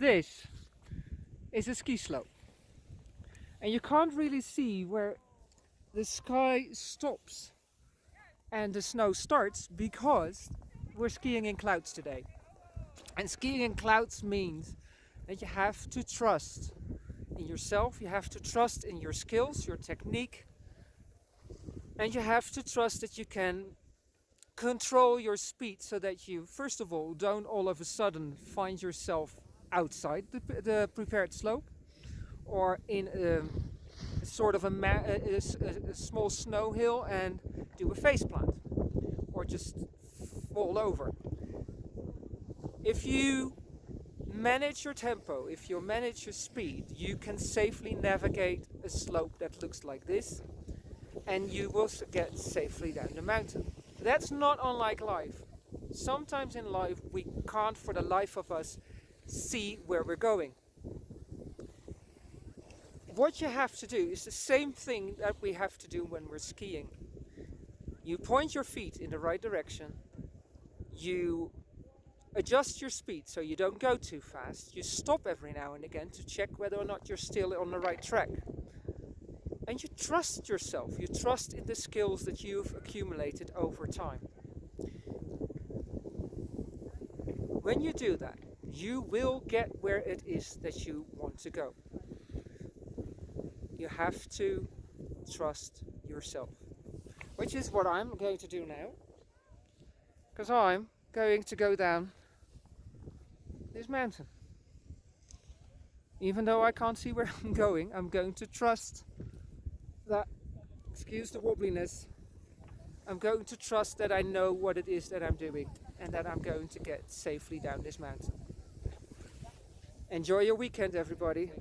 This is a ski slope. And you can't really see where the sky stops and the snow starts because we're skiing in clouds today. And skiing in clouds means that you have to trust in yourself, you have to trust in your skills, your technique, and you have to trust that you can control your speed so that you, first of all, don't all of a sudden find yourself outside the, the prepared slope or in a, sort of a, a, a, small snow hill and do a face plant or just fall over. If you manage your tempo, if you manage your speed, you can safely navigate a slope that looks like this and you will get safely down the mountain. That's not unlike life. Sometimes in life we can't for the life of us see where we're going. What you have to do is the same thing that we have to do when we're skiing. You point your feet in the right direction, you adjust your speed so you don't go too fast, you stop every now and again to check whether or not you're still on the right track. And you trust yourself, you trust in the skills that you've accumulated over time. When you do that, you will get where it is that you want to go. You have to trust yourself. Which is what I'm going to do now. Because I'm going to go down this mountain. Even though I can't see where I'm going, I'm going to trust that, excuse the wobbliness, I'm going to trust that I know what it is that I'm doing and that I'm going to get safely down this mountain. Enjoy your weekend everybody.